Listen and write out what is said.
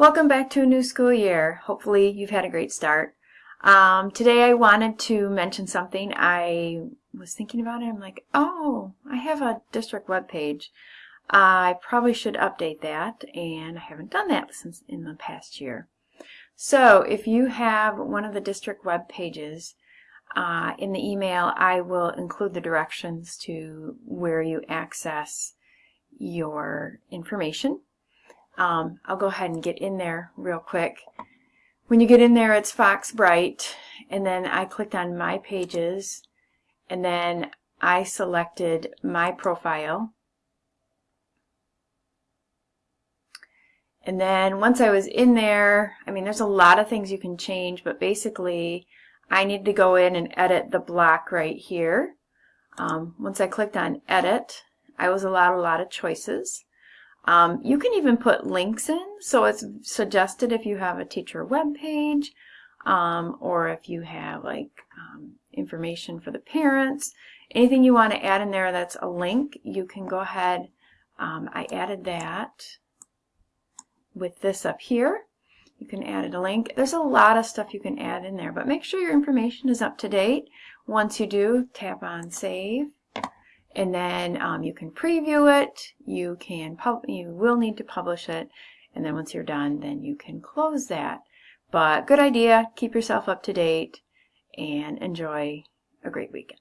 Welcome back to a new school year. Hopefully you've had a great start. Um, today I wanted to mention something. I was thinking about it. I'm like, oh, I have a district web page. I probably should update that, and I haven't done that since in the past year. So if you have one of the district web pages, uh, in the email I will include the directions to where you access your information. Um, I'll go ahead and get in there real quick. When you get in there, it's Foxbright, and then I clicked on My Pages, and then I selected My Profile. And then once I was in there, I mean, there's a lot of things you can change, but basically, I need to go in and edit the block right here. Um, once I clicked on Edit, I was allowed a lot of choices. Um, you can even put links in, so it's suggested if you have a teacher web page um, or if you have like um, information for the parents. Anything you want to add in there that's a link, you can go ahead. Um, I added that with this up here. You can add a link. There's a lot of stuff you can add in there, but make sure your information is up to date. Once you do, tap on Save and then um, you can preview it. You can pub you will need to publish it. And then once you're done then you can close that. But good idea. Keep yourself up to date and enjoy a great weekend